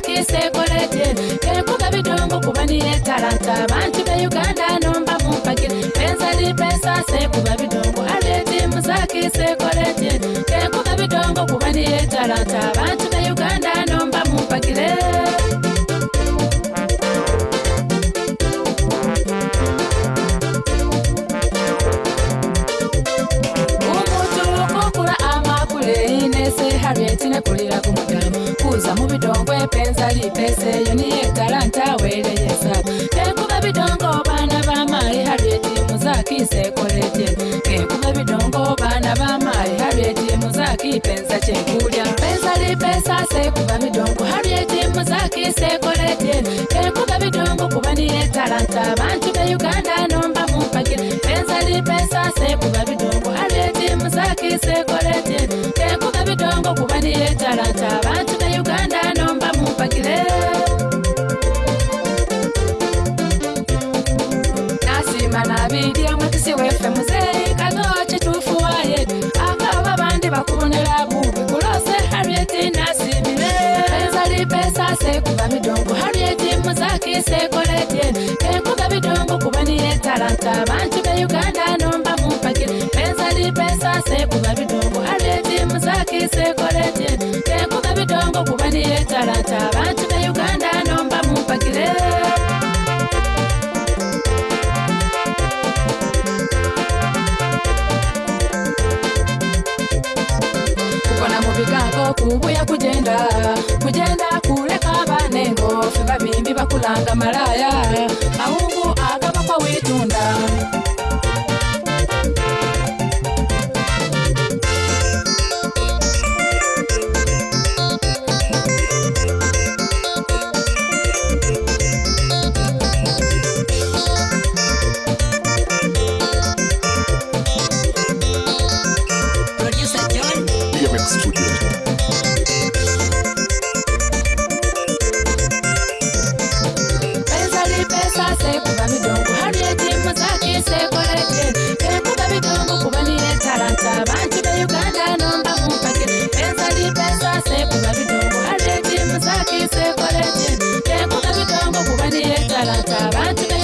kise kolete tekuga bidongo kubani etalanta bantu be uganda nomba mumpakire penzali pesa sekuba bidongo aleti muzakise kolete pensa di pese yo ni talanta wele yesa ke kuba bidongo bana ba mai harieti muzaki se koleje ke kuba bidongo bana ba mai harieti muzaki pensa che kulia pensa di pesa se kuba bidongo harieti muzaki se koleje ke kuba bidongo kuba ni talanta bantu be uganda nomba mupake pensa di pesa se kuba bidongo harieti muzaki se koleje abiyitira mu kisi weffe muzeeyika nowa kituufu waye abaaba bandi bakubonera buubi kulose harriet nasibire ezalipa esaasa ekuba midongo harriet muzakiisa ekoleetye enkuba midongo kuba niyeetalanta abantu beyi kumbuya kujenda kujenda kuleka vanengo fevavimbi vakulanga malaya mahungu agava kwa witu Try to